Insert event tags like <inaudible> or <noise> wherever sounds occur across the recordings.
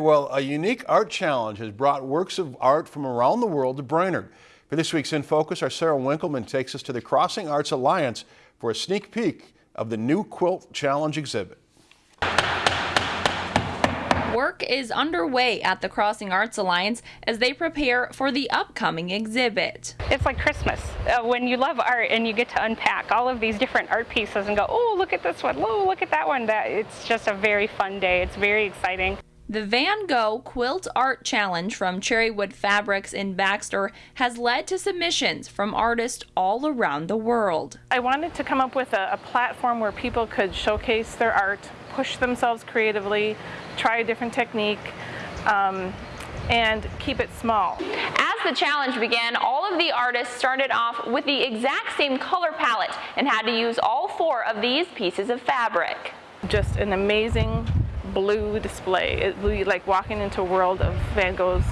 Well, a unique art challenge has brought works of art from around the world to Brainerd. For this week's In Focus, our Sarah Winkleman takes us to the Crossing Arts Alliance for a sneak peek of the new Quilt Challenge exhibit. Work is underway at the Crossing Arts Alliance as they prepare for the upcoming exhibit. It's like Christmas uh, when you love art and you get to unpack all of these different art pieces and go, oh, look at this one, oh, look at that one. That It's just a very fun day. It's very exciting. The Van Gogh Quilt Art Challenge from Cherrywood Fabrics in Baxter has led to submissions from artists all around the world. I wanted to come up with a, a, platform where people could showcase their art, push themselves creatively, try a different technique, um, and keep it small. As the challenge began, all of the artists started off with the exact same color palette and had to use all four of these pieces of fabric. Just an amazing blue display. It would be like walking into a world of Van Gogh's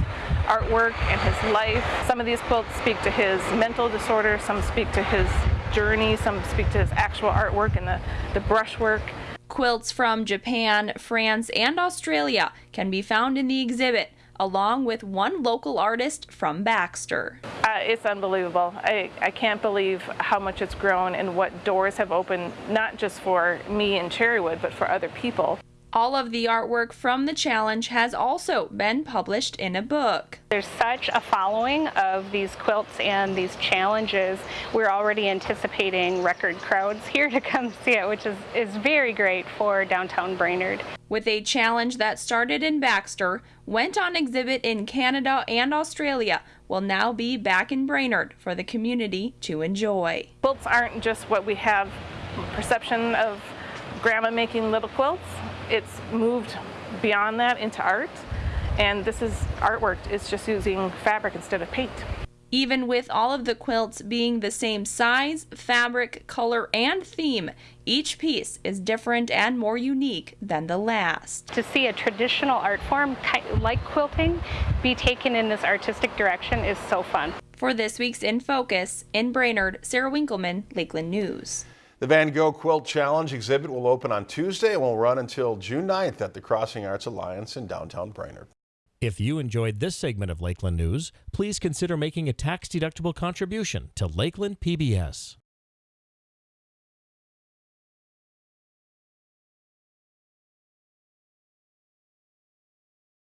artwork and his life. Some of these quilts speak to his mental disorder, some speak to his journey, some speak to his actual artwork and the, the brushwork. Quilts from Japan, France, and Australia can be found in the exhibit along with one local artist from Baxter. Uh, it's unbelievable. I, I can't believe how much it's grown and what doors have opened, not just for me in Cherrywood, but for other people. All of the artwork from the challenge has also been published in a book. There's such a following of these quilts and these challenges. We're already anticipating record crowds here to come <laughs> see it, which is, is very great for downtown Brainerd. With a challenge that started in Baxter, went on exhibit in Canada and Australia, will now be back in Brainerd for the community to enjoy. Quilts aren't just what we have perception of grandma making little quilts it's moved beyond that into art. And this is artwork. It's just using fabric instead of paint. Even with all of the quilts being the same size, fabric, color, and theme, each piece is different and more unique than the last. To see a traditional art form like quilting be taken in this artistic direction is so fun. For this week's In Focus, in Brainerd, Sarah Winkleman, Lakeland News. The Van Gogh Quilt Challenge exhibit will open on Tuesday and will run until June 9th at the Crossing Arts Alliance in downtown Brainerd. If you enjoyed this segment of Lakeland News, please consider making a tax-deductible contribution to Lakeland PBS.